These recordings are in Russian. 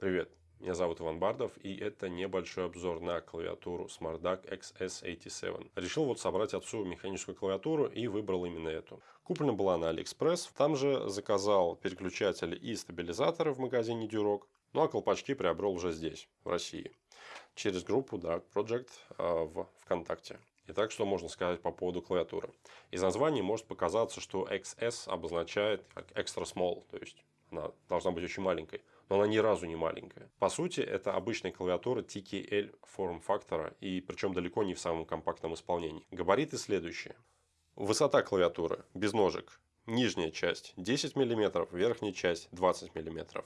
Привет, меня зовут Иван Бардов и это небольшой обзор на клавиатуру SmartDuck XS87. Решил вот собрать отцу механическую клавиатуру и выбрал именно эту. Куплена была на AliExpress, там же заказал переключатели и стабилизаторы в магазине Duroc, ну а колпачки приобрел уже здесь, в России, через группу Dark Project а, в ВКонтакте. Итак, что можно сказать по поводу клавиатуры? Из названия может показаться, что XS обозначает как extra small, то есть она должна быть очень маленькой но она ни разу не маленькая. По сути, это обычная клавиатура TKL форм-фактора, и причем далеко не в самом компактном исполнении. Габариты следующие. Высота клавиатуры без ножек. Нижняя часть 10 мм, верхняя часть 20 мм.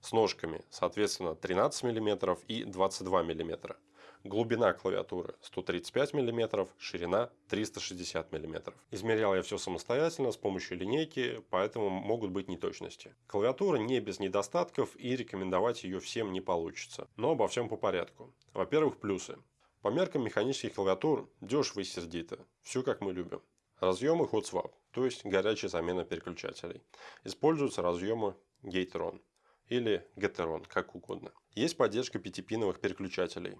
С ножками, соответственно, 13 мм и 22 мм. Глубина клавиатуры 135 мм, ширина 360 мм. Измерял я все самостоятельно с помощью линейки, поэтому могут быть неточности. Клавиатура не без недостатков и рекомендовать ее всем не получится. Но обо всем по порядку. Во-первых, плюсы. По меркам механических клавиатур дешево и сердито. Все как мы любим. Разъемы hot swap, то есть горячая замена переключателей. Используются разъемы Gateron или Gateron, как угодно. Есть поддержка пятипиновых переключателей.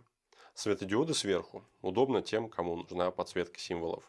Светодиоды сверху. Удобно тем, кому нужна подсветка символов.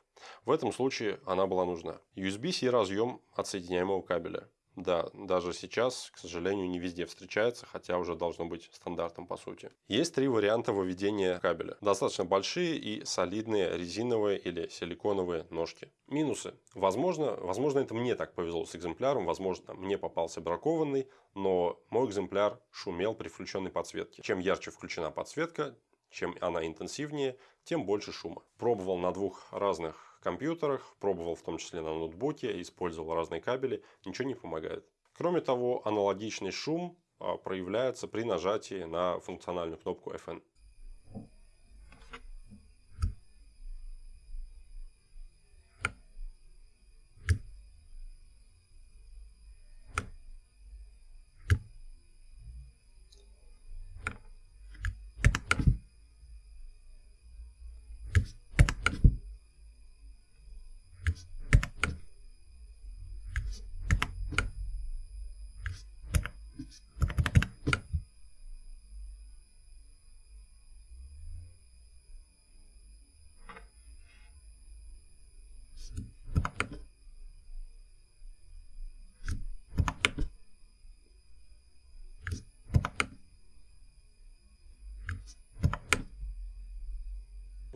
В этом случае она была нужна. USB-C разъем отсоединяемого кабеля. Да, даже сейчас, к сожалению, не везде встречается, хотя уже должно быть стандартом по сути. Есть три варианта выведения кабеля. Достаточно большие и солидные резиновые или силиконовые ножки. Минусы. Возможно, возможно это мне так повезло с экземпляром, возможно мне попался бракованный, но мой экземпляр шумел при включенной подсветке. Чем ярче включена подсветка, чем она интенсивнее, тем больше шума. Пробовал на двух разных компьютерах, пробовал в том числе на ноутбуке, использовал разные кабели, ничего не помогает. Кроме того, аналогичный шум а, проявляется при нажатии на функциональную кнопку FN.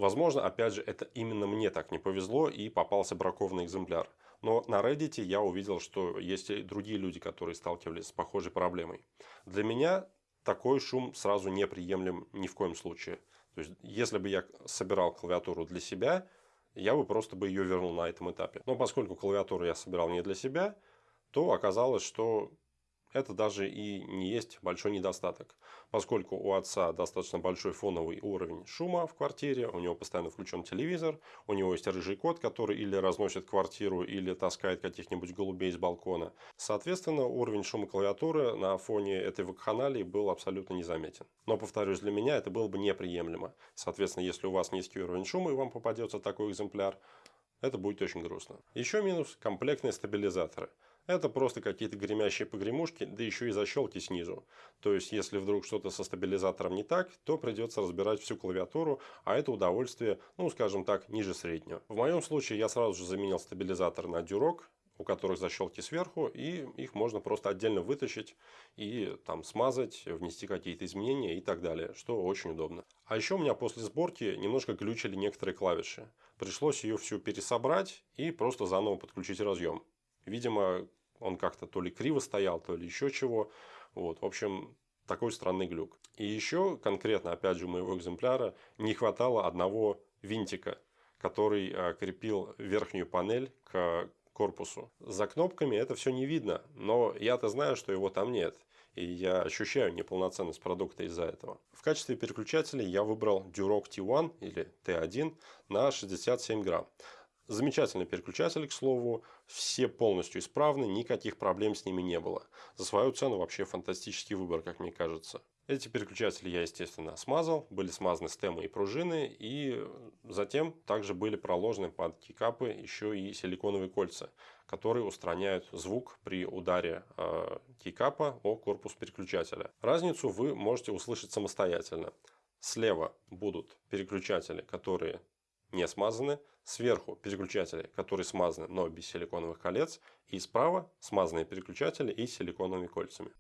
Возможно, опять же, это именно мне так не повезло и попался бракованный экземпляр. Но на Reddit я увидел, что есть и другие люди, которые сталкивались с похожей проблемой. Для меня такой шум сразу неприемлем ни в коем случае. То есть, если бы я собирал клавиатуру для себя, я бы просто бы ее вернул на этом этапе. Но поскольку клавиатуру я собирал не для себя, то оказалось, что это даже и не есть большой недостаток. Поскольку у отца достаточно большой фоновый уровень шума в квартире, у него постоянно включен телевизор, у него есть рыжий кот, который или разносит квартиру, или таскает каких-нибудь голубей с балкона. Соответственно, уровень шума клавиатуры на фоне этой вакханалии был абсолютно незаметен. Но, повторюсь, для меня это было бы неприемлемо. Соответственно, если у вас низкий уровень шума и вам попадется такой экземпляр, это будет очень грустно. Еще минус – комплектные стабилизаторы. Это просто какие-то гремящие погремушки, да еще и защелки снизу. То есть, если вдруг что-то со стабилизатором не так, то придется разбирать всю клавиатуру, а это удовольствие, ну скажем так, ниже среднего. В моем случае я сразу же заменил стабилизатор на дюрок, у которых защелки сверху, и их можно просто отдельно вытащить и там смазать, внести какие-то изменения и так далее, что очень удобно. А еще у меня после сборки немножко глючили некоторые клавиши. Пришлось ее всю пересобрать и просто заново подключить разъем. Видимо, он как-то то ли криво стоял, то ли еще чего. Вот, в общем, такой странный глюк. И еще конкретно, опять же, моего экземпляра не хватало одного винтика, который э, крепил верхнюю панель к корпусу. За кнопками это все не видно, но я-то знаю, что его там нет. И я ощущаю неполноценность продукта из-за этого. В качестве переключателя я выбрал Duroc T1 или T1 на 67 грамм. Замечательный переключатель, к слову, все полностью исправны, никаких проблем с ними не было. За свою цену вообще фантастический выбор, как мне кажется. Эти переключатели я, естественно, смазал, были смазаны стемы и пружины, и затем также были проложены под кикапы еще и силиконовые кольца, которые устраняют звук при ударе э, кикапа о корпус переключателя. Разницу вы можете услышать самостоятельно. Слева будут переключатели, которые не смазаны. Сверху переключатели, которые смазаны, но без силиконовых колец. И справа смазанные переключатели и силиконовыми кольцами.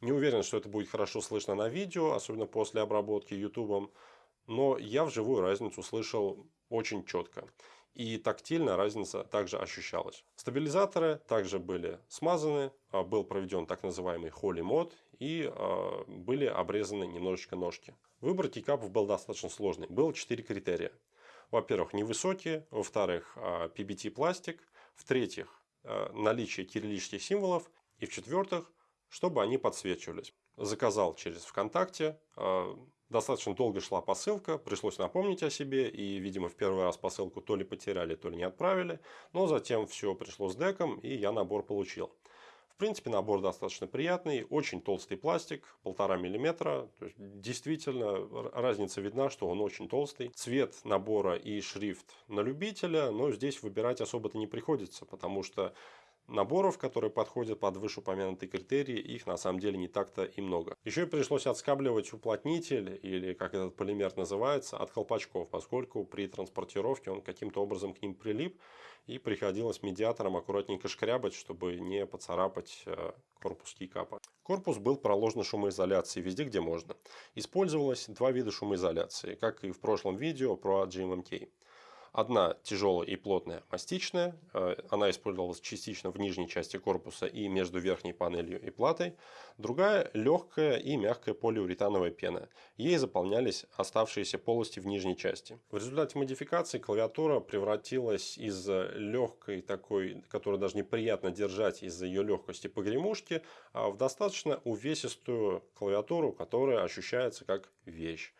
Не уверен, что это будет хорошо слышно на видео, особенно после обработки YouTube. Но я вживую разницу слышал очень четко. И тактильно разница также ощущалась. Стабилизаторы также были смазаны, а, был проведен так называемый Holy мод и а, были обрезаны немножечко ножки. Выбор кикапов был достаточно сложный. Было 4 критерия. Во-первых, невысокие. Во-вторых, PBT а, пластик. В-третьих, наличие кириллических символов. И в-четвертых, чтобы они подсвечивались. Заказал через ВКонтакте. А, достаточно долго шла посылка, пришлось напомнить о себе. И, видимо, в первый раз посылку то ли потеряли, то ли не отправили. Но затем все пришло с деком, и я набор получил. В принципе, набор достаточно приятный. Очень толстый пластик, полтора миллиметра. То есть, действительно, разница видна, что он очень толстый. Цвет набора и шрифт на любителя. Но здесь выбирать особо-то не приходится, потому что наборов, которые подходят под вышеупомянутые критерии, их на самом деле не так-то и много. Еще и пришлось отскабливать уплотнитель, или как этот полимер называется, от колпачков, поскольку при транспортировке он каким-то образом к ним прилип, и приходилось медиатором аккуратненько шкрябать, чтобы не поцарапать э, корпус кейкапа. Корпус был проложен шумоизоляцией везде, где можно. Использовалось два вида шумоизоляции, как и в прошлом видео про GMMK. Одна тяжелая и плотная мастичная. Э, она использовалась частично в нижней части корпуса и между верхней панелью и платой. Другая легкая и мягкая полиуретановая пена. Ей заполнялись оставшиеся полости в нижней части. В результате модификации клавиатура превратилась из легкой такой, которую даже неприятно держать из-за ее легкости погремушки, а в достаточно увесистую клавиатуру, которая ощущается как вещь.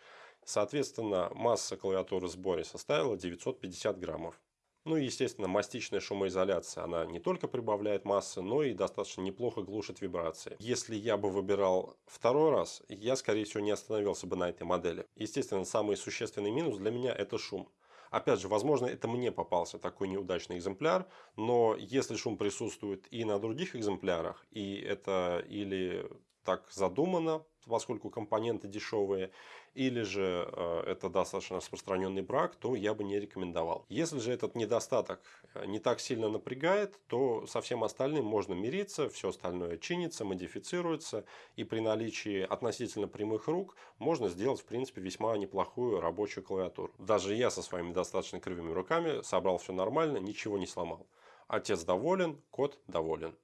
Соответственно, масса клавиатуры в сборе составила 950 граммов. Ну и, естественно, мастичная шумоизоляция, она не только прибавляет массы, но и достаточно неплохо глушит вибрации. Если я бы выбирал второй раз, я, скорее всего, не остановился бы на этой модели. Естественно, самый существенный минус для меня это шум. Опять же, возможно, это мне попался такой неудачный экземпляр, но если шум присутствует и на других экземплярах, и это или так задумано, поскольку компоненты дешевые, или же э, это достаточно распространенный брак, то я бы не рекомендовал. Если же этот недостаток э, не так сильно напрягает, то со всем остальным можно мириться, все остальное чинится, модифицируется, и при наличии относительно прямых рук можно сделать, в принципе, весьма неплохую рабочую клавиатуру. Даже я со своими достаточно кривыми руками собрал все нормально, ничего не сломал. Отец доволен, кот доволен.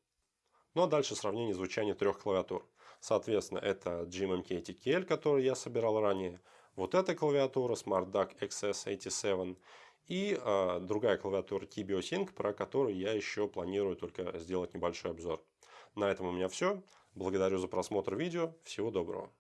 Ну а дальше сравнение звучания трех клавиатур. Соответственно, это GMMK TKL, который я собирал ранее. Вот эта клавиатура SmartDuck XS87. И э, другая клавиатура Tibio Sync, про которую я еще планирую только сделать небольшой обзор. На этом у меня все. Благодарю за просмотр видео. Всего доброго.